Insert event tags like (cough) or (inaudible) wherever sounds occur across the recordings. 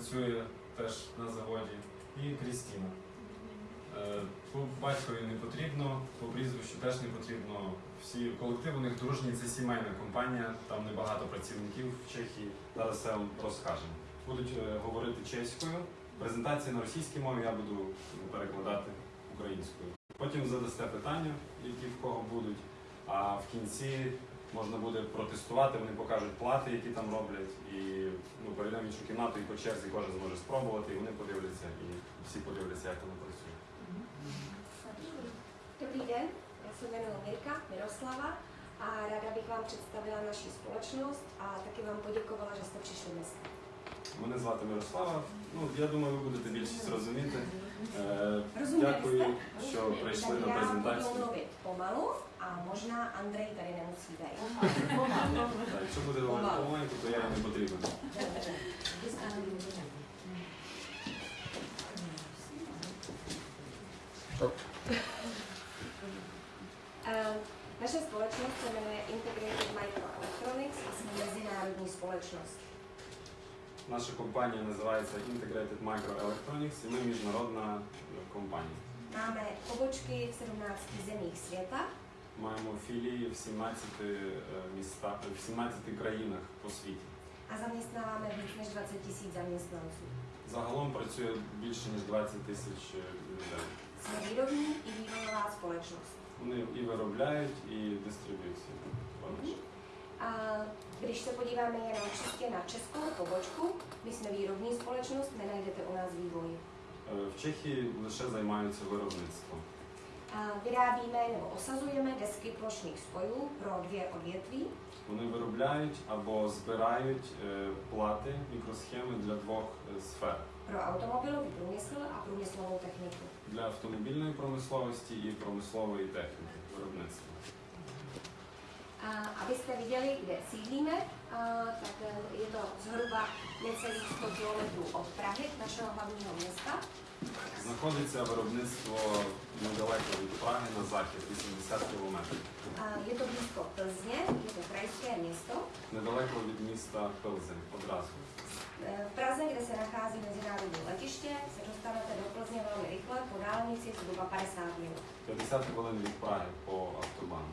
працює теж на заводі, і Крістіна. Е, По батькові не потрібно, по прізвищу теж не потрібно. Всі колектив у них дружній, це сімейна компанія, там небагато працівників в Чехії. Зараз все вам розкажемо. Будуть е, говорити чеською. Презентації на російській мові я буду перекладати українською. Потім задасте питання, які в кого будуть. А в кінці можна буде протестувати, вони покажуть плати, які там роблять, і ну, перейдемо в іншу кімнату, і по черзі кожен зможе спробувати, і вони подивляться, і всі подивляться, як воно працює. Dobrý den, já se jmenuji Mirka Miroslava a ráda bych vám představila naši společnost a taky vám poděkovala, že jste přišli dneska. Мене звати Мирослава. Ну, я думаю, ви будете більшість розуміти. Е, Дякую, що прийшли на já budu презентацію. mluvit pomalu a možná Andrej tady nemusí být. Так, Якщо буде говорити помаленьку, то я і не потрібен. Eh, Naše společnost se jmenuje Integrated Microelectronics a jsme mezinárodní společnost. Наша компанія називається Integrated Microelectronics, і ми міжнародна е, компанія. Máme pobočky v 17 zemích světa Маємо філії в 17 е, містах, в 17 країнах по світі. a zaměstnáváme víc než 20 tisíc zaměstnanců. Загалом працює більше ніж 20 тисяч е, людей. Výrobní i vývojová společnost. Вони і виробляють, і дистриб'юцію. když se podíváme jenom čistě na českou pobočku, my jsme výrobní společnost, nenajdete u nás vývoj. Е, В Чехії лише займаються виробництвом. A vyrábíme nebo osazujeme desky plošných spojů pro dvě odvětví. Вони виробляють або збирають е, плати, мікросхеми для двох е, сфер: Pro automobilový průmysl a průmyslovou techniku. для автомобільної промисловості і промислової техніки виробництва. A abyste viděli, kde sídlíme, a, tak eh, je to zhruba necelých 100 km od Prahy, našeho hlavního města. Знаходиться виробництво недалеко від Праги на захід, 80 кілометрів. A je to blízko Plzně, je to krajské město. Недалеко від міста Пилзень одразу. Eh, V Praze, kde se nachází mezinárodní letiště, se dostanete do Plzně velmi rychle po dálnici zhruba 50 minut. 50 хвилин від Праги по автобану.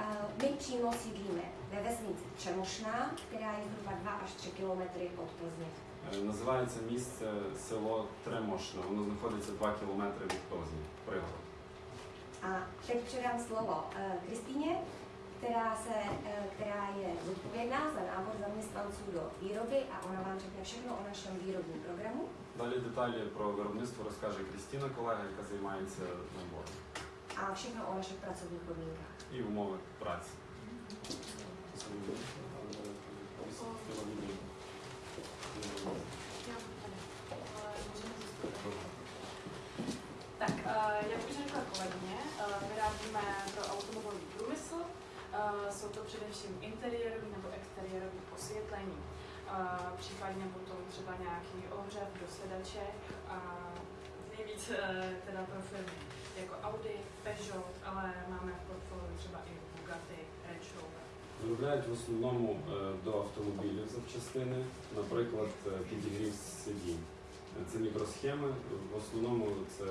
A My přímo sídlíme ve vesnici Čemošná, která je zhruba 2 až 3 kilometry od Plzně. Е, Називається місце село Тремошне. Воно знаходиться 2 кілометри від Пилзні, пригород. A teď předám slovo eh, Kristýně, která, se, eh, která je zodpovědná za nábor zaměstnanců do výroby a ona vám řekne všechno o našem výrobním programu. Далі деталі про виробництво розкаже Крістіна, колега, яка займається набором, a všechno o našich pracovních podmínkách. і умови праці. Tak, eh, jak už řekla kolegyně, eh, vyrábíme pro automobilový průmysl. Eh, Jsou to především interiérové nebo exteriérové osvětlení. Eh, Případně potom třeba nějaký ohřev do sedaček a nejvíc eh, teda pro firmy jako Audi, Peugeot, ale máme v portfoliu třeba i Bugatti. Виробляють в основному е, до автомобілів запчастини, наприклад, е, підігрів сидінь. Е, Це мікросхеми. В основному це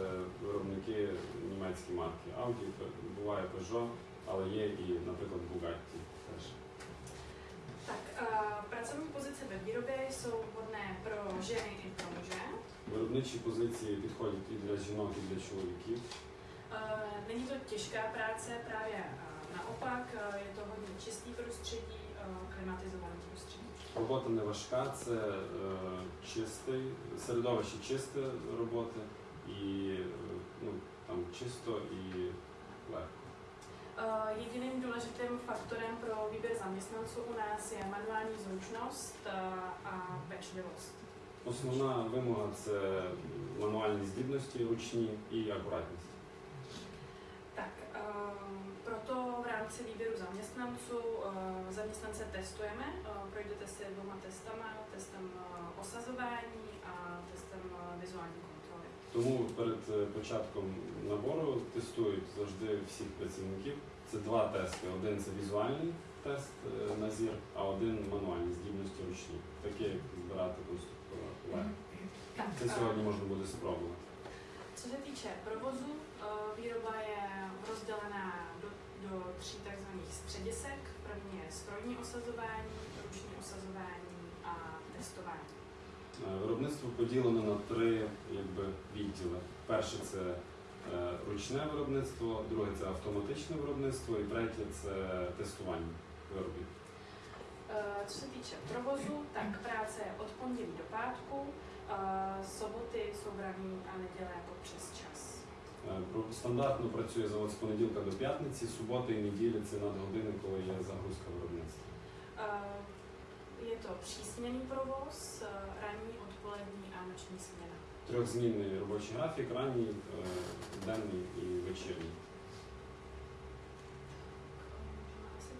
виробники німецькі марки Audi, буває Peugeot, але є і, наприклад, Bugatti теж. Pozice ve výrobě jsou vhodné pro ženy i pro muže. Виробничі позиції підходять і для жінок, і для чоловіків. Není to těžká práce, právě naopak, eh, je to hodně čistý prostředí, eh, klimatizované prostředí. Робота не важка, це е, чистий, середовище чисте роботи і е, ну, там чисто і легко. Eh, Jediným důležitým faktorem pro výběr zaměstnanců u nás je manuální zručnost eh, a pečlivost. Основна вимога це мануальні здібності, ручні і акуратність. Rámci výběru zaměstnanců eh, zaměstnance testujeme. Eh, Projdete si dvěma testama, testem eh, osazování a testem vizuální kontroly. Тому перед початком набору тестують завжди всіх працівників. Це два тести. Один це візуальний тест на зір, а один мануальні здібності ручні. Таке як збирати конструктора. Це сьогодні можна буде спробувати. Co se týče provozu, výroba je rozdělená do, do tří tzv. středisek. První je strojní osazování, ruční osazování a testování. Е, Виробництво поділено на три якби, відділи. Перше це е, ручне виробництво, друге це автоматичне виробництво і третє це тестування виробів. Eh, Co se týče provozu, tak práce je od pondělí do pátku, eh, soboty jsou braný a neděle jako přes čas. Е, Стандартно працює завод з понеділка до п'ятниці, суботи і неділі це надгодини, коли є загрузка виробництва. Je to přísměný provoz, ranní, odpolední a noční směna. Трьохзмінний робочий графік, ранній, е, денний і вечірній. Asi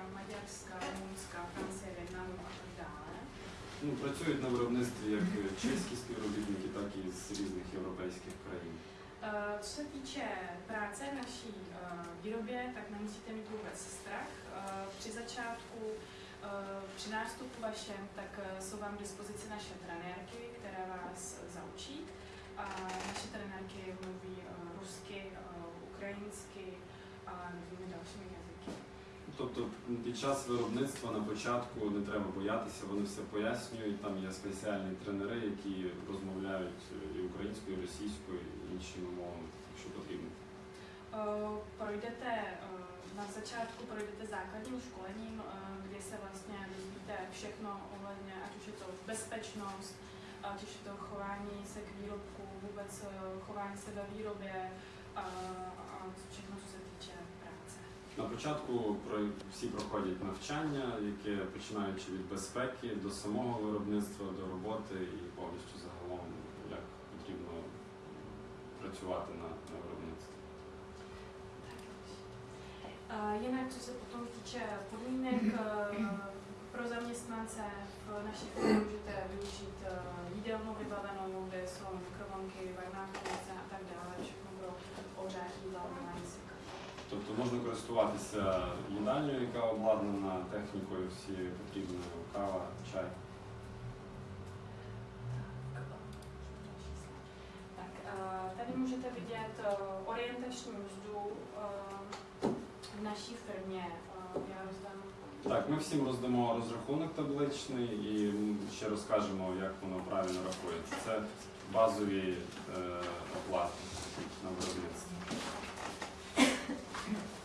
Slovenska, Maďarska, Rumunska, Francie, Větnamu a tak dále. Ну, працюють на виробництві як чеські співробітники, так і з різних європейських країн. Eh, Co se týče práce v naší eh, výrobě, tak nemusíte mít vůbec strach. Eh, Při začátku, eh, při nástupu vašem, tak eh, jsou vám k dispozici naše trenérky, které vás zaučí. A naše trenérky mluví eh, rusky, eh, ukrajinsky a nevím dalšími jazyky. Тобто під час виробництва на початку не треба боятися, вони все пояснюють. Там є спеціальні тренери, які розмовляють і українською, і російською, і іншими мовами, якщо потрібно. Eh, eh, na začátku projdete základním školením, eh, kdy se vlastně dozvíte všechno ohledně, ať už je to bezpečnost, ať už je to chování se k výrobku, vůbec eh, chování se ve výrobě a, všechno, se práce. На початку всі проходять навчання, яке починаючи від безпеки до самого виробництва, до роботи і повністю загалом, як потрібно працювати на, на виробництві. Eh, Jinak, co se potom týče podmínek eh, pro zaměstnance, v naší firmě můžete využít eh, jídelnu vybavenou, kde jsou mikrovlnky, varná chladnice a tak dále, všechno pro ohřátí hlavování si. Тобто можна користуватися їдальнею, яка обладнана технікою, всі потрібною кава, чай. Tady můžete vidět orientační mzdu v naší firmě. Já rozdám Так, ми всім роздамо розрахунок табличний і ще розкажемо, як воно правильно рахується. Це базові е, оплати на виробництво. Thank you.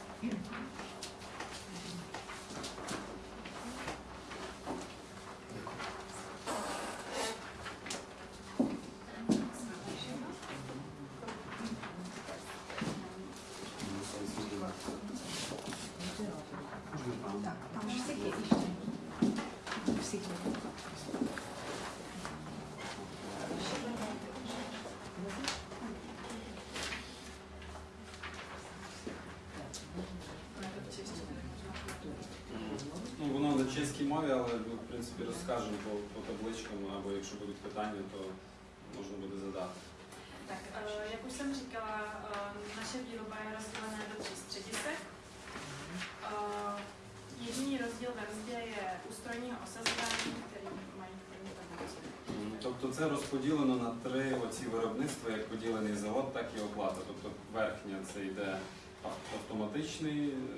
Це розподілено на три оці виробництва, як поділений завод, так і оплата. Тобто верхня це йде ав-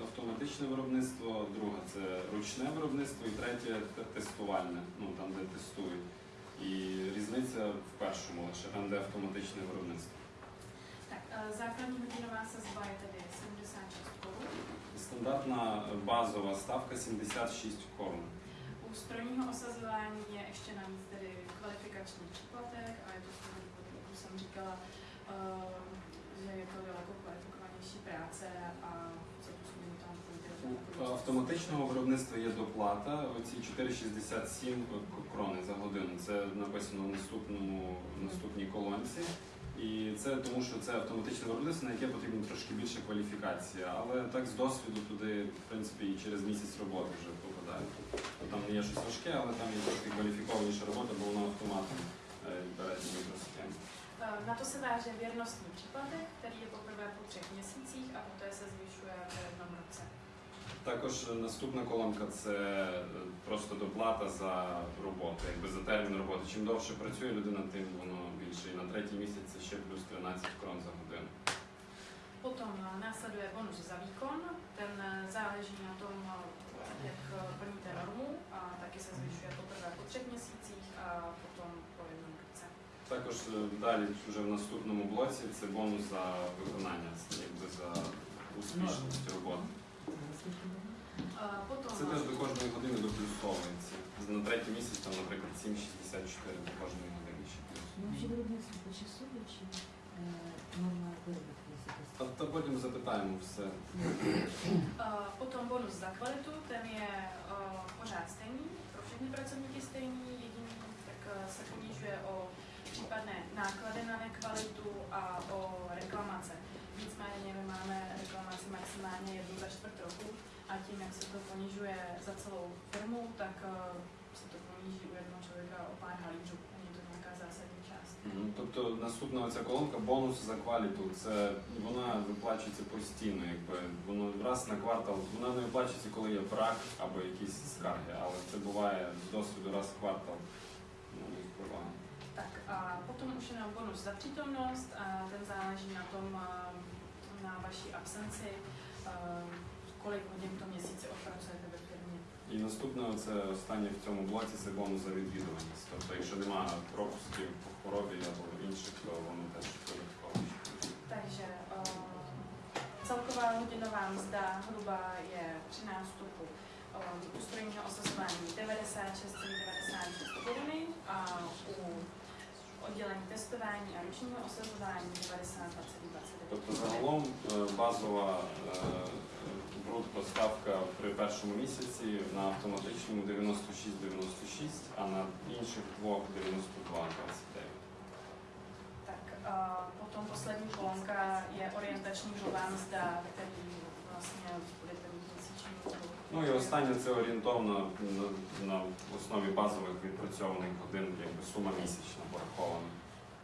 автоматичне виробництво, друге це ручне виробництво і третє те- тестувальне, ну там де тестують. І різниця в першому лише там, де автоматичне виробництво. Základní hodinová sazba je 76 korun. Стандартна базова ставка 76 корун. U strojního osazování je ještě navíc tedy kvalifikační příplatek a je to z toho důvodu, jak už jsem říkala, eh, že je to daleko kvalifikovanější práce a co působí tam. Автоматичного виробництва є доплата. Оці 4,67 крони за годину. Це написано в наступному в наступній колонці. І це тому, що це автоматичне виробництво, на яке потрібно трошки більше кваліфікації. Але так з досвіду туди, в принципі, і через місяць роботи вже Тобто Там не є щось важке, але там є трошки кваліфікованіша робота, бо воно автоматом е, бере ці мікросхеми. Na to se váže věrnostní příplatek, který je poprvé po třech měsících a poté se zvyšuje v jednom roce. Також е, наступна колонка це е, просто доплата за роботу, якби за термін роботи. Чим довше працює людина, тим воно більше. І на третій місяць це ще плюс 13 крон за годину. Potom eh, následuje bonus za výkon, ten záleží na tom, jak eh, plníte normu a taky se zvyšuje poprvé po třech měsících a potom po jednom roce. Також е, далі вже в наступному блоці це бонус за виконання, якби за успішність роботи. Це теж до кожної години доплюсовується. На третій місяць там, наприклад, 7,64 до кожної години ще плюс. Ну, вообще виробництво почасове чи е, норма виробітки Та, та потім запитаємо все. Eh, Potom bonus za kvalitu, ten je eh, pořád stejný, pro všechny pracovníky stejný, jediný tak eh, se ponižuje o případné náklady na nekvalitu a o reklamace. Nicméně my máme reklamaci maximálně jednu za čtvrt roku a tím, jak se to ponižuje za celou firmu, tak eh, se to poníží u jednoho člověka o pár halířů. Тобто наступна оця колонка бонус за кваліту. Це вона виплачується постійно, якби воно раз на квартал. Вона не виплачується, коли є брак або якісь скарги, але це буває досвіду раз в квартал. Tak a potom už jenom bonus za přítomnost a ten záleží na tom, na vaší absenci, kolik hodin v tom měsíci odpracujete. І наступне, це останнє в цьому блоці, це бонус за відвідуваність. Тобто, якщо немає пропусків по хворобі або інших, то воно теж додатково. Takže eh, celková hodinová mzda hruba je při nástupu eh, u strojního osazování 96,96 koruny a u oddělení testování a ručního osazování 92,29. Тобто загалом е, базова брутто ставка при першому місяці на автоматичному 96-96, а на інших двох 92-29. Tak a potom poslední kolonka je orientační hrubá mzda, který vlastně budete mít měsíční. Ну і останнє це орієнтовно на, на основі базових відпрацьованих годин, якби сума місячна порахована.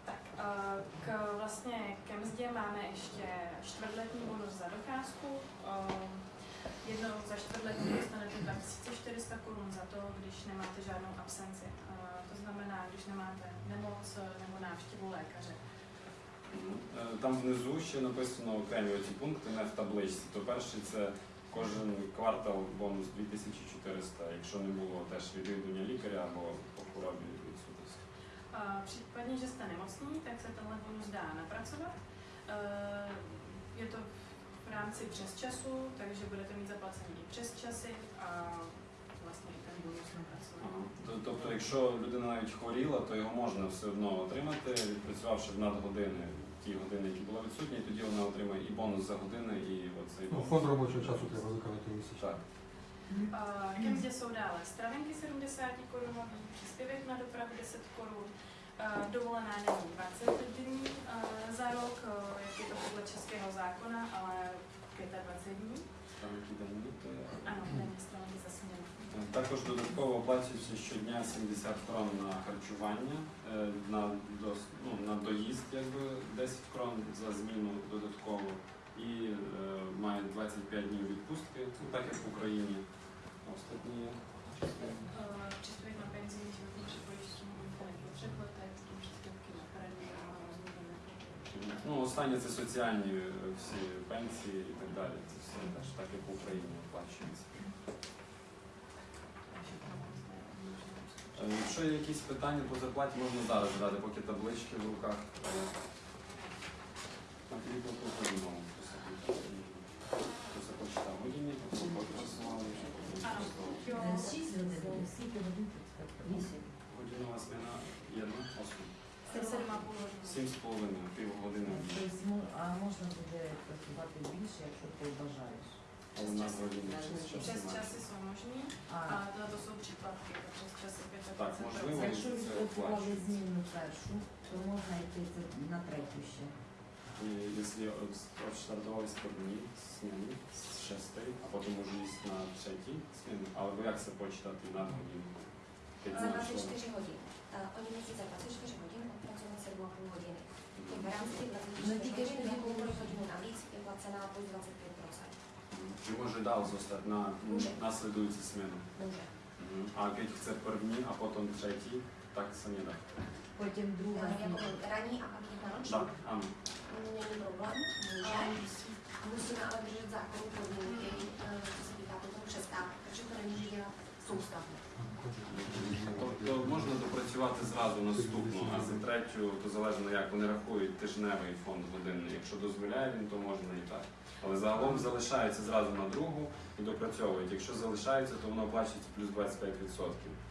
Tak a k, vlastně ke mzdě máme ještě čtvrtletní bonus za docházku. Ehm, Jednou za čtvrtletí dostanete 2400 korun za to, když nemáte žádnou absenci. Eh, To znamená, když nemáte nemoc eh, nebo návštěvu lékaře. Е, Там внизу ще написано окремі оці пункти, не в табличці. То перший це кожен квартал бонус 2400, якщо не було теж відвідування лікаря або по хворобі відсутності. A případně, že jste nemocní, tak se tenhle bonus dá napracovat. Eh, Je to v rámci přes času, takže budete mít zaplacený i přes časy a vlastně i ten bonus napracovat. Тобто, якщо людина навіть хворіла, то його можна все одно отримати, відпрацювавши в надгодини, ті години, які були відсутні, тоді вона отримає і бонус за години, і оцей Ну, бонус. фонд робочого часу треба виконати місяць. Так. Mzdě jsou dále stravenky 70 korunový, příspěvek na dopravu 10 korun, eh, dovolená není 20 dní eh, za rok, eh, jak je to podle českého zákona, ale 25 dní. Там які там бути. Ano, není stravenky za směnu. Також додатково оплачується щодня 70 крон на харчування, на, ну, на доїзд якби 10 крон за зміну додатково і е, має 25 днів відпустки, ну, так як в Україні. Остатні частини. Eh, Příspěvek na penzijní životní pojištění úplně po třech letech, potom příspěvky na karanténu a rozhodně Ну, останнє це соціальні е, всі пенсії і так далі. Це все теж так, як в Україні оплачується. Е, Якщо є якісь питання по зарплаті, можна зараз задати, поки таблички в руках. Е, Шість годин, скільки годин. Годинова jedna, осм. Jste 7,5. Сім з половиною, півгодини. Тобто, а можна буде працювати більше, якщо ти бажаєш. Години час jsou možný, А, ale tohle to jsou příplatky, přes časy 25 якщо відпрацювали зміну першу, то можна йти на третю ще. Если от- з дні зміни з шестої, а потім може їсти на третій зміни, або як це почитати на годину? П'ять Za днів, 24 що? hodin. Uh, oni musí za 24 hodin odpracovat 7,5 hodiny. Tak v rámci těch No, 24 díky, hodin že jakoukoliv hodinu navíc je placená plus 25%. Чи може дал zostať на Може. наслідуючу зміну? Může. Мгм. А keď chce první a potom třetí, tak se nedá. Потім друга Uh, jako зміна. ranní a pak jedna noční. Так, ano. Není problém, může. Musíme ale držet zákonu podmínky, eh, co se týká potom přestávky, protože to nemůže dělat soustavně. Тобто можна допрацювати зразу наступну, а за третю, то залежно як вони рахують тижневий фонд годинний. Якщо дозволяє він, то можна і так. Але загалом залишається зразу на другу і допрацьовують. Якщо залишається, то воно оплачується плюс 25%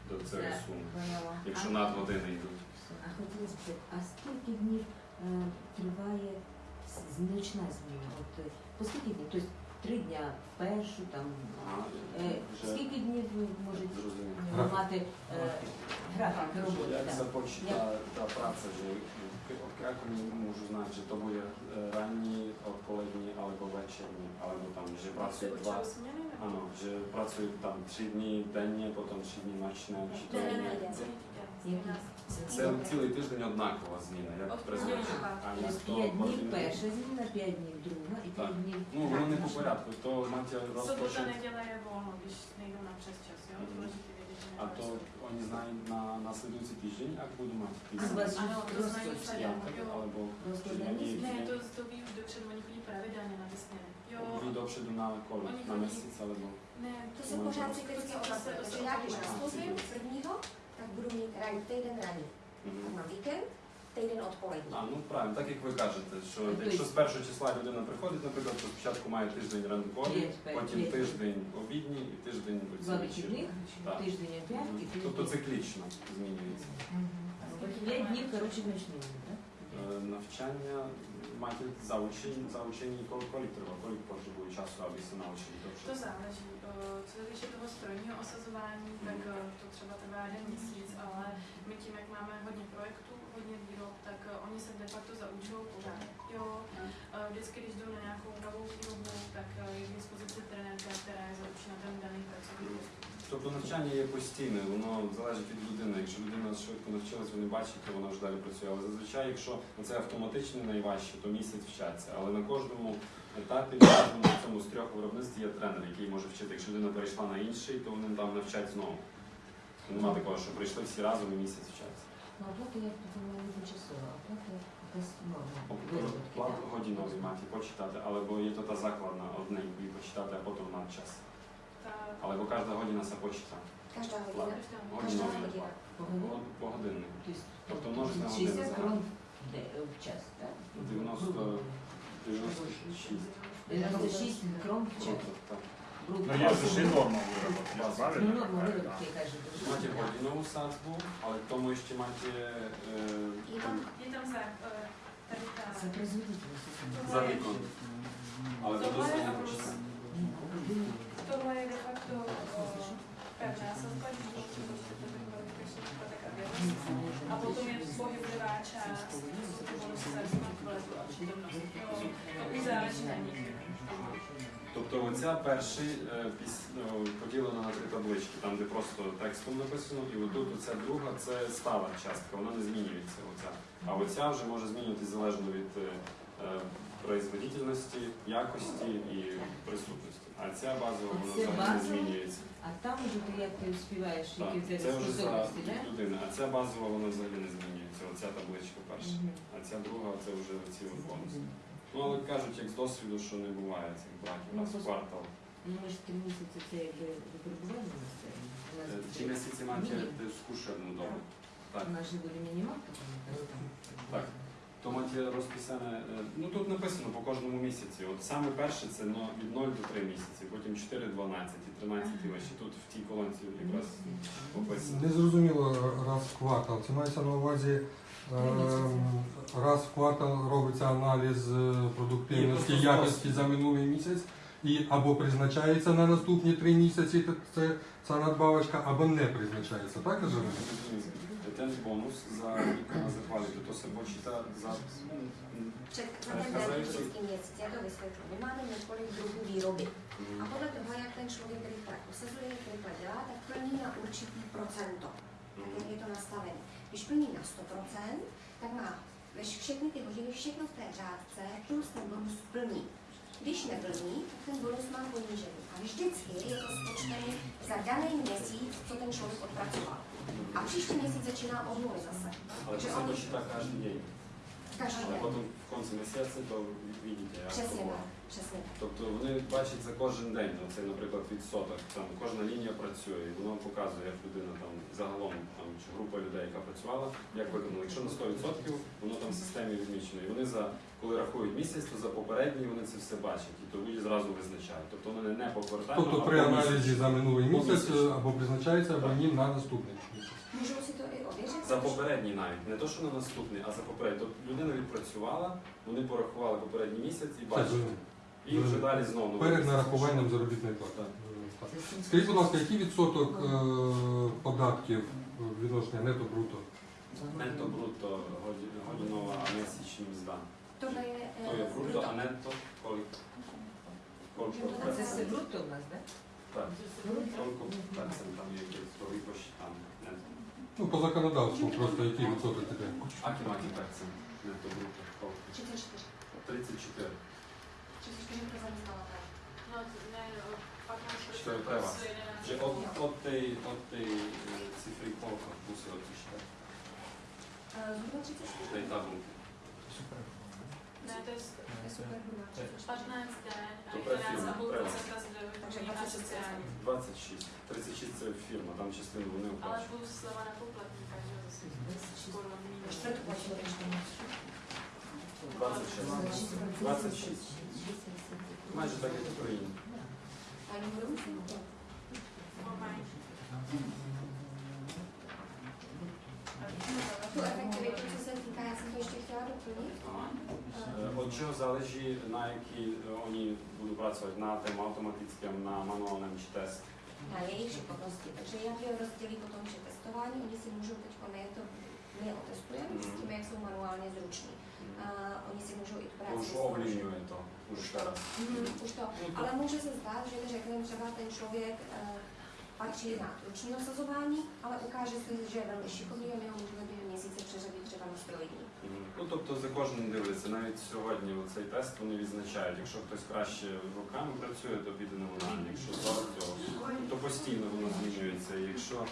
до цієї суми. Якщо А- надгодини йдуть. А хотіла спитати, а скільки днів е, триває значна зміна? Е, по скільки днів? Тобто три дня в першу там. Ага, Е, вже скільки днів ви можете зрозумів. мати е, графік роботи? Як так? започне та праця, że як вони можуть знати, що то буде е, ранні, odpolední, alebo večerní, alebo tam, že pracuють два, Určují směny nebo? ano, že pracuють там три dny denně, potom tři dny ночне, чи то Ne, ne, Які? Це цілий тиждень однакова зміна, як. А то п'ять днів перша зміна, п'ять днів друга і п'ять днів. Ну, воно не по порядку, то Sobota, розпочне. nejdou na přes čas, jo? Mhm. Důležité vědět, že А то вони знають на наслідуючий тиждень, як буду мати А у вас Ano, to znají розпочне. vsadě, П'ятий, jo. або Розкладені Ні. Ne, to, to ví už dopředu, oni chodí pravidelně na ty směny. Jo, ви допшеду на коло, на місяць, або ne, To se No, pořád to- cyklicky to se- opakuje. Tak budu mít ranní týden. Na víkend týden odpolední. А, ну правильно, так як ви кажете, що якщо з першого числа людина приходить, наприклад, то спочатку має тиждень ранковий, потім п'ять. тиждень обідній і тиждень Два вечірній. вихідних, тиждень Мгм. Тобто циклічно змінюється. П'ять днів, коротше, ночні, так? Е, máte zaučení, zaučení kolik trvá, kolik potřebuje času, aby se naučili to všechno? To záleží. Eh, co se týče toho strojního osazování, hmm. tak eh, to třeba trvá jeden měsíc, ale my tím, jak máme hodně projektů, hodně výrob, tak eh, oni se de facto zaučují pořád. Jo, hmm. vždycky, když jdou na nějakou novou výrobu, tak je k dispozici trenérka, která je zaučena ten daný pracovní hmm. postup. Тобто навчання є постійне, воно залежить від людини. Якщо людина швидко навчилась, вони бачать, то вона вже далі працює. Але зазвичай, якщо це автоматично найважче, то місяць вчаться. Але на кожному етапі, на кожному цьому з трьох виробництв є тренер, який може вчити. Якщо людина перейшла на інший, то вони там навчать знову. Нема такого, що прийшли всі разом і місяць вчаться. Ну, оплата, я не тимчасова, оплата якась норма. Плат годиновий маті почитати, або є то та закладна одне і почитати, а потім на час. Але кожна година се почита. Každá hodina. každá Každá Годиновий По годинник. Тобто Тобто множиться на години 60 зараз. в час, так? 90 96. 96 крон в час. Грубо. Ну, є ж ще норма вироботки, Ну, правильно? норма виробки, каже. Маєте годинову садку, але к тому ще маєте je tam za, eh, tady ta, Це производительність. за вікон. Але це Tohle je досить plus, tohle je de facto pevná sazba, když to prostě to byl kvalifikační poplatek a vědomost. A potom je pohyblivá část, to jsou ty bonusy smart a přítomnost. To už. Тобто оця перший е, ну, поділена на три таблички, там де просто текстом написано, і отут оця друга це стала частка, вона не змінюється. Оця. А оця вже може змінюватися залежно від е, е, производительності, якості і присутності. А ця базова вона взагалі не базова? змінюється. А там уже ти як ти співаєш, які в тебе це вже за способності, так? А ця базова вона взагалі не змінюється. Оця табличка перша. А ця друга це вже ці от бонуси. Ну але кажуть, як з досвіду, що не буває цих браків Ну, раз в квартал. Ну, ми ж три місяці це якби випробування на це. У нас Е, Ці місяці мають Мінімум. скушерну добу. Так. У нас же буде мінімалка, там, там. Так. То маті розписане, е, ну тут написано по кожному місяці. От саме перше це від 0 до 3 місяці, потім 4, 12, і 13 і вище. Тут в тій колонці якраз описано. Не зрозуміло раз в квартал. Це мається на увазі ем, раз в квартал робиться аналіз е, продуктивності, якості за минулий місяць, і або призначається на наступні три місяці це, ця надбавочка, або не призначається. Так же? Ten bonus za výkon a za kvalitu, to se počítá za... Před, vždycky měsíc, já to vysvětlím. My máme několik druhů výroby. A Mm, podle toho, jak ten člověk rychle posazuje, jak rychle dělá, tak plní na určitý procento. Tak jak je to nastavené. Když plní na 100%, tak má veš- všechny ty hodiny, všechno v té řádce, plus ten bonus plní. Když neplní, tak ten bonus má ponížený. A vždycky je to spočtený za daný měsíc, co ten člověk odpracoval. A příští měsíc začíná od nuly zase. Ale to Takže se oni počítá každý den. každý Але den. потім в кінці місяця то видите, як Přesně то було. tak, tak. Тобто вони бачать за кожен день, ну, це, наприклад, відсоток. Там кожна лінія працює, і воно показує, як людина там загалом там чи група людей, яка працювала, як виконала. Якщо на 100%, воно там в системі відмічено. І вони за коли рахують місяць, то за попередній вони це все бачать. І тоді зразу визначають. Тобто вони не повертають. Тобто при аналізі за минулий місяць е, або призначається, або ні на наступний місяць. Si to? За попередній навіть, не то, що на наступний, а за попередній. Тобто людина відпрацювала, вони порахували попередній місяць і бачать. І вже далі знову. Перед нарахуванням заробітної плати. Так. Скажіть, будь ласка, який відсоток е, податків е, відношення нето-бруто? Нетто брутто годі- годинова, а місячні мзда. Je, То eh, є брутто, а нетто колик. Ну, Це все бруто у нас, так? Так. Колко процентів там є якийсь то випущ там нетто. Ну, по законодавству просто який відсоток таке. Акі макі процент нетто брутто? 34. 34. 34 pro zaměstnavatele. No, ne, pak máš Що є треба? prostě jeden- Že od, od tej, od tej e, cifry kolko musí odpište? Eh, Zhruba 34. Tej tabulky. Ne, to je To je super hruba. 15 den a To 11,5 pracuje, procenta z Takže vyplnění na 26 sociální. 26. 36 це фірма, там частину вони Ale оплачують. plus sleva na poplatníka, že jo, zase skoro minus. Čtvrtku počítačku. 26. 26. Майже так, як в Україні. Ani budou to. Normálně. Tu efektivitu, co se týká, já jsem to ještě chtěla doplnit. Е, От чого залежить, на якій е, вони будуть працювати, на тему автоматичному, на мануальному чи тест. Na jejich šikovnosti. Takže jak je rozdělí potom, že testování, oni si můžou teď, my to my je otestujeme s tím, jak jsou manuálně zruční. A oni si můžou i tu То práci ж vyzkoušet. ovlivňuje to už teraz. Mhm, už to. Ale může se zdát, že řekneme třeba ten člověk eh, patří na ruční nasazování, ale ukáže se, že je velmi šikovný a my ho můžeme během měsíce přeřadit třeba na strojní. Мгм. Ну, тобто за кожним дивляться. Навіть сьогодні цей тест вони відзначають. Якщо хтось краще руками працює, то піде на мануальний. Якщо зараз цього, то постійно воно змінюється. Якщо е,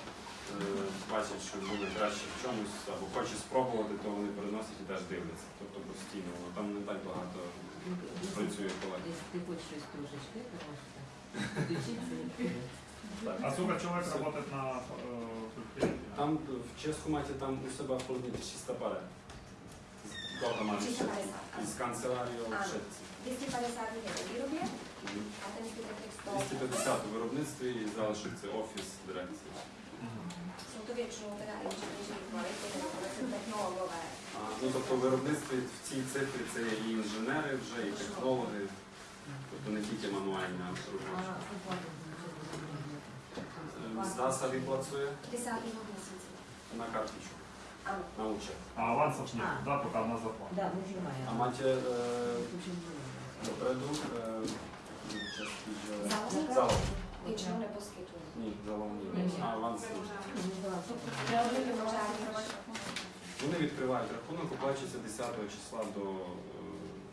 бачать, що буде краще в чомусь або хоче спробувати, то вони переносять і теж дивляться. Тобто постійно воно там не так багато працює колег. Якщо ти хочеш щось трошечки, то можеш так. Підключитися. А сколько человек работает на э, предприятии? Там в Ческу маті там у себе в холодильнику 300 пари. З автоматом. 350. Із канцелярією Ano. шепці. 250 je ve výrobě Мгм. a ten zbytek těch 100 250 у виробництві і залишок це офіс дирекції. Ну, тобто виробництві в цій цифрі це і інженери вже, і технологи, тобто не тільки мануальні А робочі. оплата Е, Здаса виплацує 10. měsíci. на карточку, на учет. А авансов нет, да, пока на зарплату. Да, ми. А добре. допереду е, частки вже- Залог. většinou neposkytují. Ні, залог ні. А аванс ні. Вони відкривають рахунок, оплачується 10 числа до е,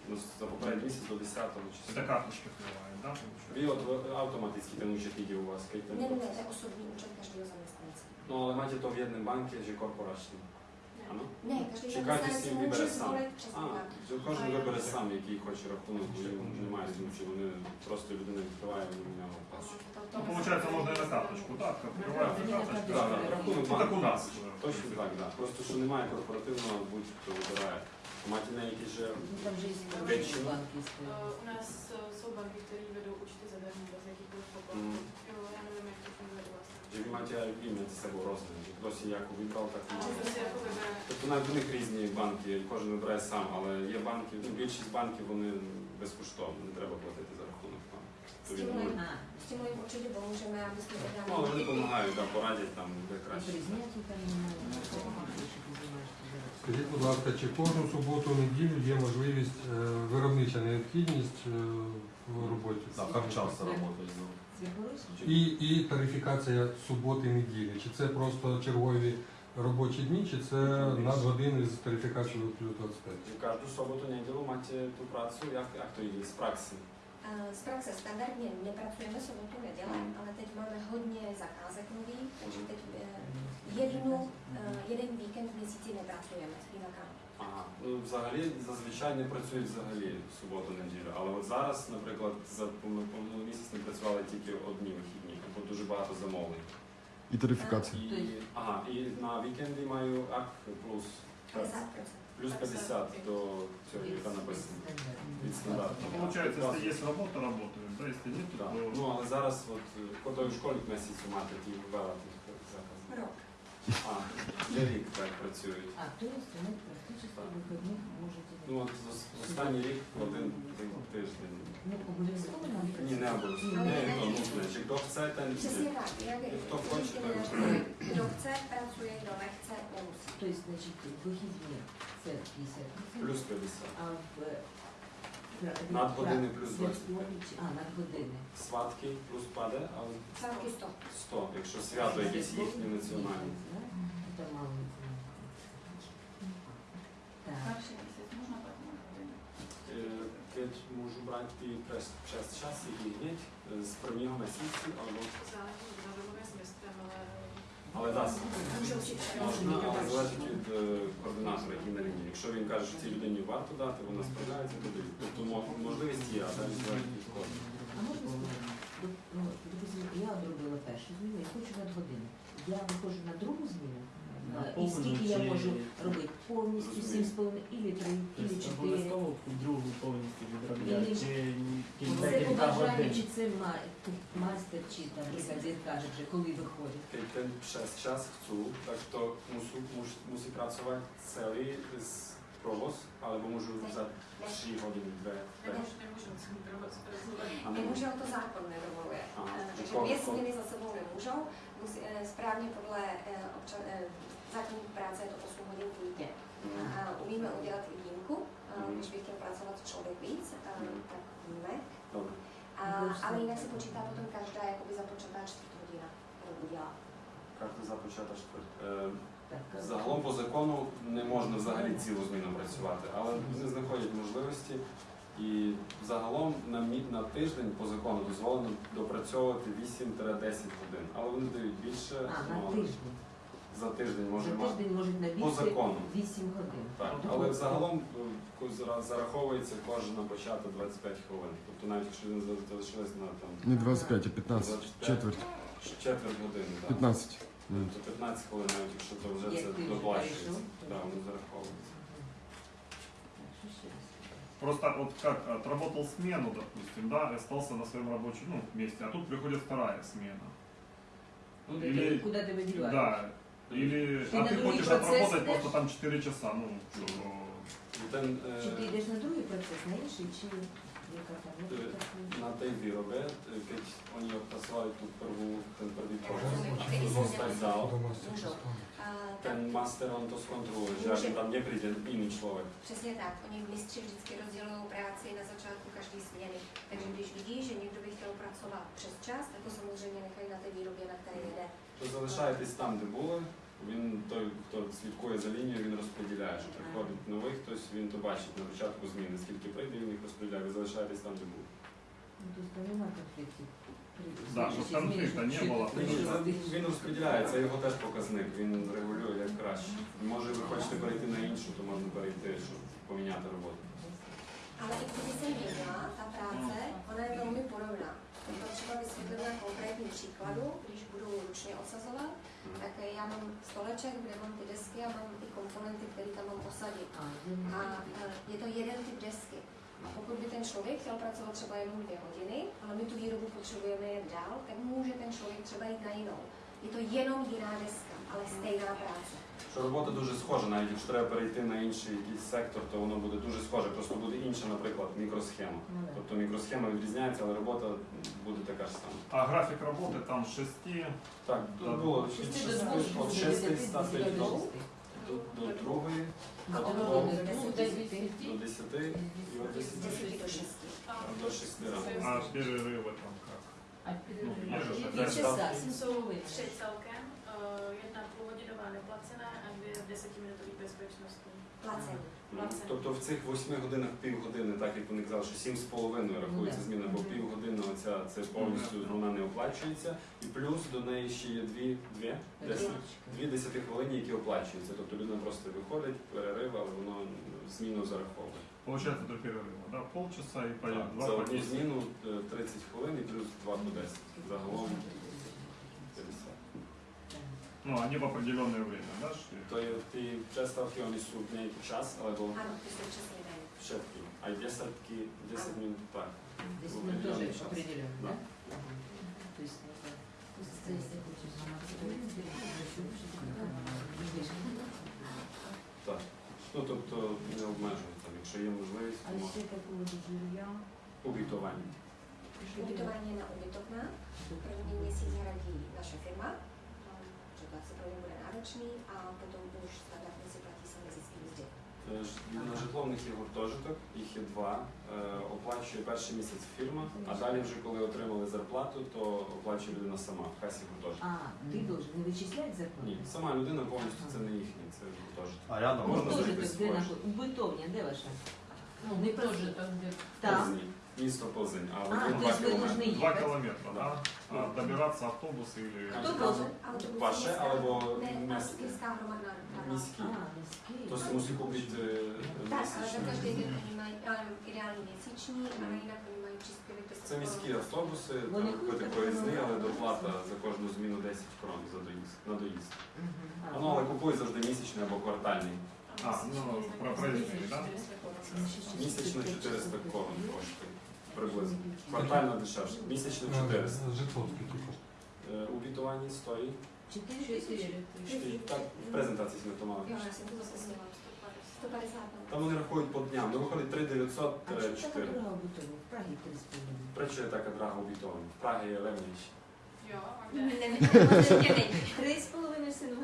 ну, за попередній місяць до 10 числа. Это карточки да? получается? Ви от автоматично ten účet ide u vás, keď ten Ne, ne, ne, to je osobní účet každého zaměstnance. No ale máte to v si si vybere může sám? zvolit přesně А, що кожен вибере сам, який хоче рахунок, бо йому немає різниці, вони просто людина відкриває, вони в нього оплачують. Ну, получается, можно и на карточку, да, как открывается на карточка. карточку. Так, так, рахунок Ну, так у банку. нас. Точно так, так. Просто що немає корпоративного, будь-хто вибирає. Máte nějaký, že Ну, там же есть Většinu. банки. Eh, U nás eh, jsou banky, které vedou účty zadarmo bez jakýchkoliv poplatků. Mm. Jo, já nevím, jak to funguje u vás. Máte aj vy medzi sebou хтось яку вибрав, так і. Тобто навіть у них різні банки, кожен вибирає сам, але є банки, ну, більшість банків вони безкоштовно, не треба платити за рахунок там. То він Стимулують. може- А, S S tím jim určitě pomůžeme, aby jsme teda Ну, але вони допомагають, да, порадять там, де краще. Скажіть, будь ласка, чи кожну суботу, неділю є можливість е, виробнича необхідність е, в роботі? Так, як часто працюєш? Світлорусі? І, і тарифікація суботи неділі. Чи це просто чергові робочі дні, чи це надгодини з тарифікацією плюс 25? Кожну суботу, неділю маєте ту працю, як, як то є з? Eh, Z praxe standardně nepracujeme sobotu, neděle, ale teď máme hodně zakázek nových, takže teď eh, jednu, eh, jeden víkend v měsíci nepracujeme jinak ano. Ага. Ну, взагалі, зазвичай не працюють взагалі в суботу, неділю. Але от зараз, наприклад, за пом- місяць не працювали тільки одні вихідні, бо дуже багато замовлень. І тарифікація. І, ага, і на вікенди маю ак плюс 50%. плюс 50 до цього, яка написано. Від стандарту. Ну, получается, если есть работа, работают, да, если нет, Да. то... Ну, але зараз, от, коли в школі місяцю мати ті ввела тих заказів. Rok. А, для рік так працюють. А, то есть ви практично вихідних можете... Ну, от останній рік один тиждень. Ну, обов'язково нам Ні, не обов'язково. Не, to nutné. Či kdo chce, ten Přesně tak. Jak proč vždycky tak? říkáme, Kdo chce, pracuje, kdo nechce, nemusí. Тобто, значить, вихідні це 50%, плюс 50. а в... Надгодини плюс 20. А, надгодини. Сватки плюс паде, але Svátky 100. 100, якщо свято якесь їхнє національне. Це Так. Перший місяць можна так години? Е, можу брати час час і гніть з prvního місяця, або але дасть. Можна, але залежить від е, координатора, який на лінії. Якщо він каже, що цій людині варто дати, вона справляється, то дають. Тобто мо- можливість є, а далі залежить від кого. А можна сказати, ну, я одробила першу зміну і хочу надгодини. Я виходжу на другу зміну, На е, і повну скільки я чи- можу робити? Повністю Розумію. сім з половиною, ілі три, ілі Тобто чотири. обов'язково другу повністю відробляти, Ілі- чи ні- Це декілька побажання, годин. чи це ма- майстер, чи там бригадир каже вже, коли виходить. Keď ten přes čas chcú, tak to musú, mus, musí pracovať celý z provoz, alebo môžu za 3 hodiny, 2, 5. nemůžu, nemůžu celý provoz pracovat. A nebo, Nemůžou, to zákon nedovoluje. Aha. Eh, Takže Ko- dvě ko- směny za sebou nemůžou. Musí, eh, správně podle eh, občan, eh, práce je to 8 hodin týdně. mm, A umíme udělat i výjimku, Mhm. když by chtěl pracovat člověk víc, Mhm. tak víme. A, ale jinak se počítá potom každá jakoby započatá čtvrt hodina, kterou udělá. Ти започата е, Загалом по закону не можна взагалі цілу зміну працювати, але вони знаходять можливості. І загалом на, на тиждень по закону дозволено допрацьовувати 8-10 годин. Але вони дають більше А, на тиждень. За тиждень може За мати. тиждень можуть на По закону. 8 годин. Так, Тобто але загалом е, зара- зараховується кожна почата 25 хвилин. Тобто навіть якщо він за- на там Не 25, а 15. 25. Четверть. четверть години, так. 15. навіть. Тобто 15 хвилин, навіть якщо то вже Як це ти вже доплачується. перейшов, то- Так, воно зараховується. Що ще раз? Просто вот как отработал смену, допустим, да, и остался на своем рабочем ну, месте, а тут приходит вторая смена. Ну, Куди Или- ти- Куди ти видіваєш? Да. Или Ты а на ты другий хочешь отработать идешь? просто там 4 часа, ну, что, Ten, e, Чи ти йдеш на другий процес, на інший, чи яка там? Ну, Е, так, ну, na tej výrobe, e, keď oni odpracovali tú prvú, ten prvý provoz, Který jsme zostať dělali. dál, Můžou. A, tak, ten master on to zkontroluje, že Může. aby tam nepríde iný človek. přesně tak. Oni mistři vždycky rozdělují práci na začátku každé směny. Takže když vidí, že někdo by chtěl pracovat přes čas, tak to samozřejmě nechají na té výrobě, na které jede. То залишаєтесь там, де були, він той, хто слідкує за лінією, він розподіляє, що приходить новий хтось, він то бачить на початку зміни, скільки прийде, він їх розподіляє, ви залишаєтесь там, де. Ну, тобто немає конфліктів. Да, щоб конфлікта не було. Він, розподіляє, це його теж показник, він регулює як краще. Може ви хочете перейти на іншу, то можна перейти, щоб поміняти роботу. Ale i kdyby se měnila ta práce, ona je velmi podobná. To třeba vysvětlit na konkrétním příkladu, když budu ručně osazovat, tak já mám stoleček, kde mám ty desky a mám ty komponenty, které tam mám posadit. А, він- A e, je to jeden typ desky. A pokud by ten člověk chtěl pracovat třeba jenom dvě hodiny, ale my tu výrobu potřebujeme jet dál, tak může ten člověk třeba jít na jinou. Je to jenom jiná deska, ale stejná práce. Що робота дуже схожа, навіть якщо треба перейти на інший якийсь сектор, то воно буде дуже схоже. Просто буде інша, наприклад, мікросхема. Ну, да. Тобто мікросхема відрізняється, але робота буде така ж сама. А график работы там с 6 Так, Да. тут було Шести від до шести- двох, від з 6 дев'яти стати до до, шести. до, до другої, A до od двох, do Ну, deseti. до 10 і от 10 Z deseti do šesti. до 6 рано. а перерывы там как? А Ну, є ж Які опять часа? Jsou Сімсовий. tři celkem, eh, jedna Ну, Тобто в цих 8 годинах півгодини, так як вони казали, що 7,5 рахується Ну, зміна, бо півгодини оця це повністю вона не оплачується. І плюс до неї ще є дві, дві, десять, дві 10 хвилини, які оплачуються. Тобто людина просто виходить, перерив, але воно зміну зараховує. Получается до перерыва, да? Полчаса и по два За одну зміну е, 30 хвилин і плюс 2 по 10. Загалом 50. Ну, они в определенное время, да? То є ті przestawki, oni są w niejaki czas, albo Ano, ty jsou přesně dají. všetky. Aj 10, 10 minut, tak. Десь Ну, ми теж определенний час. определяємо, Да. да? То есть, Так. Ну, тобто не обмежують там, якщо є можливість, А то ще по поводу жилья. уbytování. Ubytování je na ubytovna. První měsíc hradí naše firma, ně bude náročný a potom už standardně si platí sami zisky mzdy. Е, На житло в них є гуртожиток, їх є два. Оплачує перший місяць фірма, а далі вже коли отримали зарплату, то оплачує людина сама в касі гуртожитку. А, ти должен не вичисляти зарплату? Ні, сама людина повністю це не їхнє, це гуртожиток. А рядом Можна Гуртожиток, де своє. наход- Убитовня, де ваша? Ну, где Там. Позні. Місто Позинь, а А, один то два есть ви кілометри. должны Два їхати? километра, да? А, добираться автобус или... Хто Так. должен? Autobus Vaše městská- alebo ne, městské? městská hromadná doprava. Міські. А, міський. То si musí koupit Tak, ale za місячний. každý den oni mají ale ideální měsíční, ale jinak oni mají příspěvek 10 Це міські автобуси, Вони там купити проїзний, але доплата за кожну зміну 10 крон за доїзд, на доїзд. Ну, але купуй завжди місячний або квартальний. А, ну, про проездные, да? Місячно 400 крон коштує приблизно. Квартально дешевше. Місячно 400. Э, Житло скільки коштує? Е, У бітуванні стоїть. Чотири тисячі? Чотири- Так, в презентації ми то мали. Jo, já jsem to zase sněla. 150 tam. Там вони рахують по дням. Ну виходить 3900 А чому така 4. дорога в В Прагі 3,5. Причому є така драга у бітовані? В Прагі není. Три з половиною сину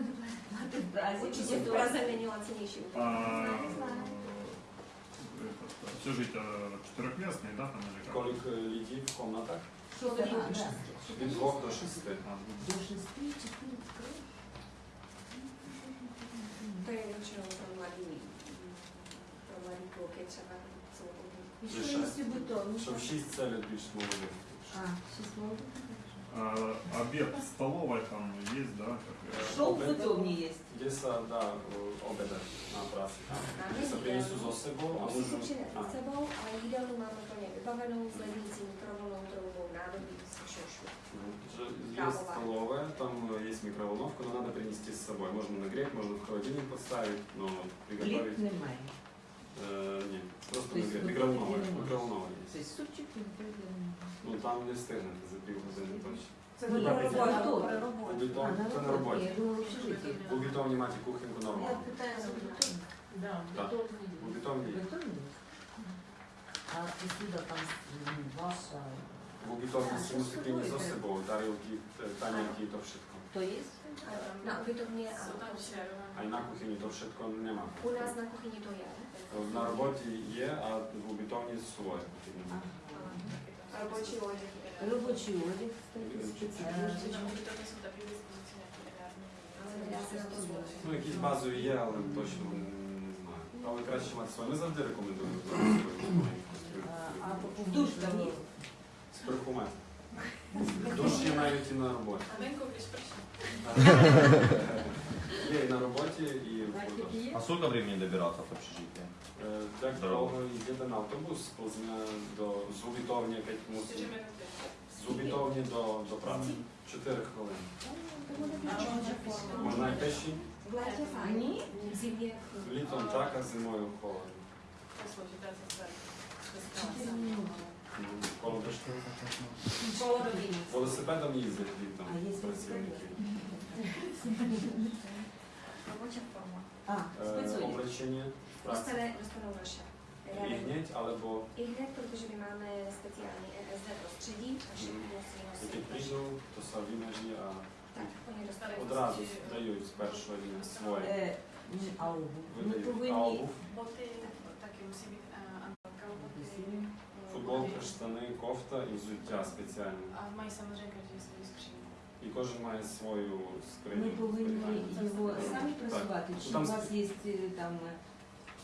мати в Празі. Určitě v Praze není lacinější А, ubytování. этот, общежитие четырехместные, да, там или как? Колік е, літів в комнатах? Що ви Ага, да. Від 2 до 6. А, До шести, чотири кров. To je většinou pro mladý, pro mladý kluky třeba celou І Лише. що є бутовні? Що в 6 це більш молодих. А, шість молодих. а, обед в столовой там есть, да? как- Що в бутовні є? Kde sa dá uh, obedať na práci? Kde sa prinesú so sebou a Musí si môžu... přinést A, s sebou, ale jídelnu máme plně vybavenou s lednicí, mikrovlnou troubou, nádobí, šošu. ну, že Есть столовая, там э, есть микроволновка, но надо принести с собой. Можно нагреть, можно в холодильник поставить, но Пліт приготовить... немає. Э, нет, просто То есть нагреть. вы Микроволновая, не можете? микроволновая Тобто есть. супчик не прийде. Ну там не встигнете за півгодини точно. Це на У бітон, це на на роботі. У бітовні маті кухоньку Я нормально. Так. У бітовні є. А посуда там ваша. У бітовні що принести за тарілки, е, танянки то všetko. То є? Jsou tam šerované. А й на кухні то všetko нема. u nás na kuchyni to je. На роботі є, а в бітовні своє потрібно. Рабочий одяг. Робочий одяг, zvolit. Ну, якісь базові є, але точно не знаю. Але краще мати своє. Ми завжди рекомендуємо А, а Душ там є? Сперху мати. Душ є навіть і на роботі. A venku, když Є і на роботі, і в гуртожитку. А сколько времени добираться в общежитие? Е, Так Здорово. довго їде на автобус з до з Убітовні, як 4 мусить. minuty. З Убітовні до, до праці. 4 хвилини. Можна і пеші. Літом так, а зимою холодно. Ну, Коло poloviny. Велосипедом їздять літом А є працівники. (laughs) Робоча форма. А, Е. Облачення, праці. Dostane, dostanou naše. І гніть, або I hned, protože my máme speciální ESD prostředí, a všichni musí nosit Jaký їжу, то совінажі, а Так, вони достали одразу дають з першого дня своє. Е, ні, а обув? Ми Видають. Повинні обув, Боти такі мусí být uh, kalhoty. футболка, штани, кофта і взуття спеціальне. A mají samozřejmě každý svou skřínku. І кожен має свою скриню. ми повинні його самі Так. просувати. Чи Там у вас є е, там е,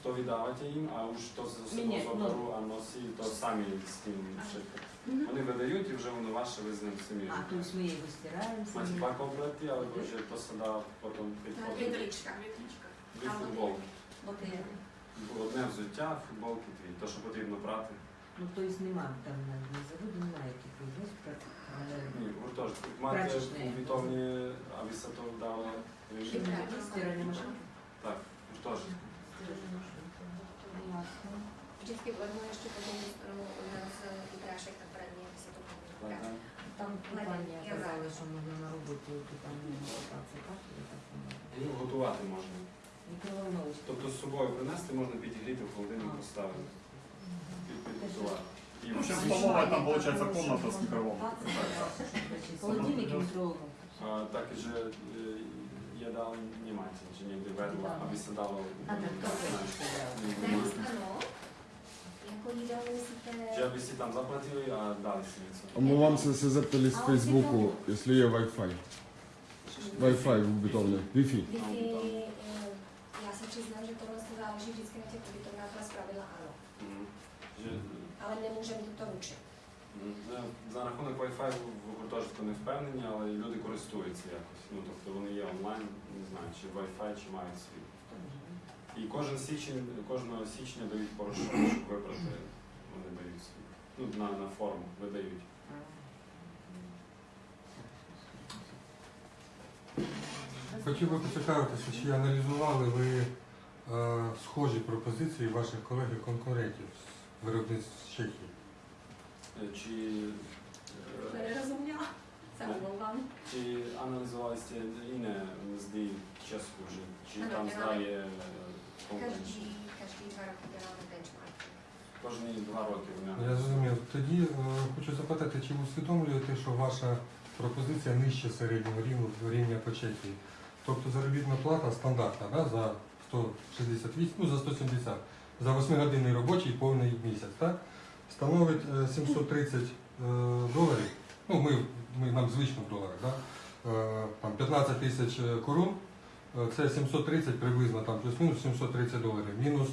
То віддавати їм, а уж то ні, особу заберу, а носі, то самі з тим шити. Вони видають і вже воно ваше, ви з ним самі. а, тобто ми його стираємо Маcie самі. dwa komplety, albo że to się da potem під Так, один. Вітрічка. Дві футболки. Боти. Одне взуття, футболки дві. То, що потрібно брати. Ну, тобто немає там на заводі, немає таких десь Ні, гуртожиток. Мати Прачечне. повітовні, а ви се то вдало режим. Так, гуртожиток. Od nás eh, ty prášek na praní, aby se to Так, pomůže. так. Там купання Я знаю. казали, що можна на роботі, то там не так? Воно? Ну, готувати можна. Мікроволновочка. Тобто з собою принести, можна підігріти в холодильник поставити. Під- Підготувати. І В общем, всі- столовая там получается комната с микроволновкой. Холодильник і мікроволновка. А, так і же е, jadal nie macie, że nigdy wedła, aby się dało А, так, то Dnes ano, jako jídlo myslíte... Že aby si tam zaplatili a dali si něco. Omlouvám se, se zeptali z Facebooku, jestli je Wi-Fi. Wi-Fi v ubytovně. Wi-Fi. Wi-Fi, eh, já se přiznám, že tohle to záleží vždycky na těch ubytovnách, ale zpravidla ano. Ale nemůžeme to ručit. mhm. Ну, За рахунок Wi-Fi в гуртожитку не впевнені, але люди користуються якось. Ну, тобто вони є онлайн, не знаю, чи Wi-Fi, чи мають свій. І кожен січень, кожного січня дають порошок, щоб вибрати, вони дають свій. Ну, на, на форму видають. Хотів би поцікавитися, чи аналізували ви е, схожі пропозиції ваших колег і конкурентів з виробництв з Чехії? Е, Чи, nerozuměla. Se omlouvám. чи аналізували сте мзди Ческу, чи, чи там здає každý dva benchmark. Кожні два роки Я зрозумів. Тоді е, хочу запитати, чи ви усвідомлюєте, що ваша пропозиція нижче середнього рівня, рівня по Чехії? Тобто заробітна плата стандартна да, за 168, ну за 170, за 8-годинний робочий повний місяць, так? становить е, 730 е, доларів. Ну, ми, ми нам звично в доларах, да? Е, там 15 тисяч е, корун, е, це 730 приблизно там плюс-мінус 730 доларів. Мінус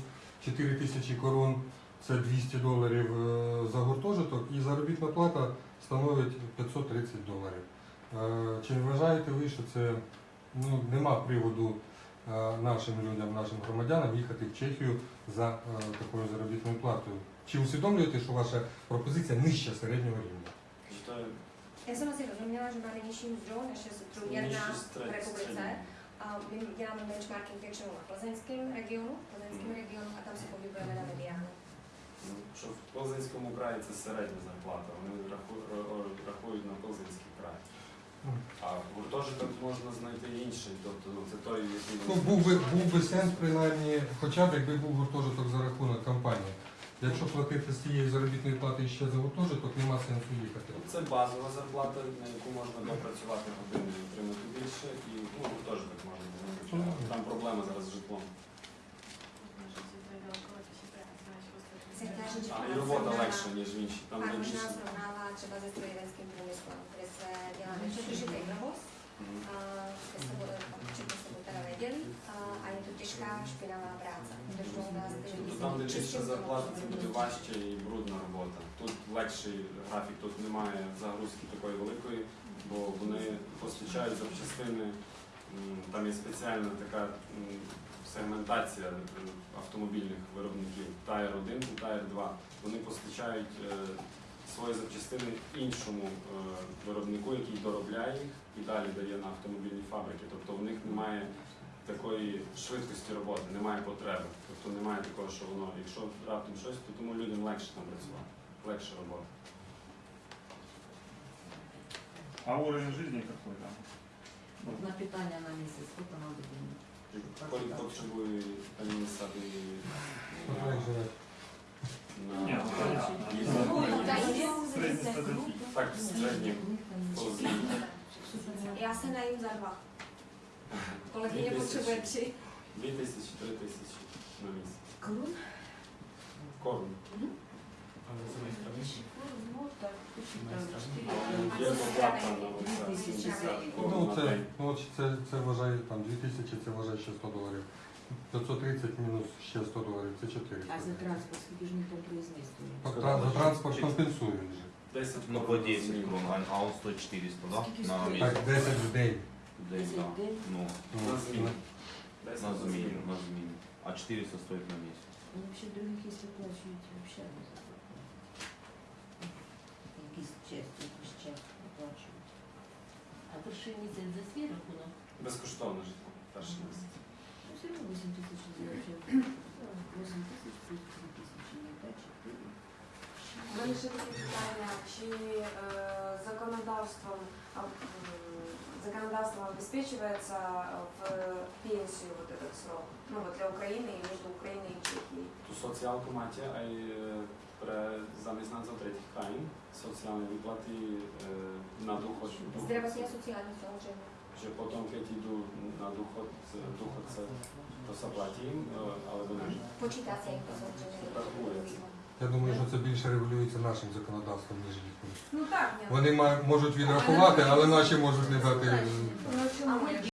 4 тисячі корун це 200 доларів е, за гуртожиток і заробітна плата становить 530 доларів. Е, Чи вважаєте ви, що це ну, нема приводу е, нашим людям, нашим громадянам їхати в Чехію за е, такою заробітною платою? Чи усвідомлюєте, що ваша пропозиція нижче середнього рівня? Je Já jsem asi rozuměla, že máme nižší mzdu, než je průměrná v republice. A my děláme benchmarking většinou na plzeňském regionu, plzeňském Mhm. regionu a tam se pohybujeme na mediánu. Ну, що в Ползинському краї це середня зарплата, вони раху- рахують на Ползинський край. А гуртожиток можна знайти інший, тобто ну, це той, який Ну, був би, був би сенс, принаймні, хоча б якби був гуртожиток за рахунок компанії. Якщо платити з цієї заробітної плати ще за гуртожиток, нема сенсу їхати. Це базова зарплата, на яку можна допрацювати години і отримати більше, і ну, гуртожиток можна допрацювати. Там проблема зараз з житлом. А і робота легша, ніж в інші. Там більше. třeba se nedělí a, a je to těžká špinavá práce. Protože u nás ty lidi Тобто там, зарплата, це буде важче і брудна робота. Тут легший графік, тут немає загрузки такої великої, бо вони постачають запчастини. Там є спеціальна така сегментація е, автомобільних виробників Tire 1 і Tire 2. Вони постачають е, свої запчастини іншому е, виробнику, який доробляє їх і далі дає на автомобільні фабрики. Тобто в них немає такої швидкості роботи, немає потреби. Тобто немає такого, що воно, якщо раптом щось, то тому людям легше там працювати, легше робота. А уровень жизни какой там? На питання на місяць, скільки нам буде? Коли потребує пані сади Смотри, як живе. на Ні, ну, понятно. їздити. Та й Среднестатистический. Так, в середньому. Ну, Já se najím za dva. Kolegyně Dvě potřebuje tысячи. tři. 2000, 3000 на місяць. Корон? Корм. Але це найстравніше. Ну так, почти там А 4 Є доплата на Дві тисячі оце гривень. корм Ну, на це, день. ну, от це, це вважає там 2000, це вважає ще 100 доларів. 530 мінус ще 100 доларів, це 400. А за транспорт скільки ж не там? По За транспорт компенсують же. 10 Ну, по 10 крон, а- а он стоит 400, да? Скільки На стоїть? Так, 10 в день. День, Десять да. в день? Ну, Ну, На зміну. на зміну. на змею. А 400 стоит на месяц. Ну, вообще других, если оплачиваете, вообще не зарплату. Якісь часть, якусь часть оплачують. А перший місяць за свій рахунок? Безкоштовне житло. Перший місяць. Ну, все равно 8 тысяч заключают. 8 тысяч плюс 3 тысячи, не 5, 4. У мене ще таке питання, чи е, законодавством, а, м, законодавством обеспечивается в пенсию вот этот срок? Ну вот для Украины и между Украиной и Чехией. Tu sociálku máte aj e, pre zamestnancov tretich krajín, sociálne výplaty e, na dôchod, Zdravotní a sociální samozřejmě. že potom, keď на na dôchod, dôchodce, але вони. platí, alebo ne? Počítá se jim to samozřejmě. Рахується. Я думаю, що це більше регулюється нашим законодавством, ніж їхнім. Ну так. Вони можуть відрахувати, але наші можуть не дати.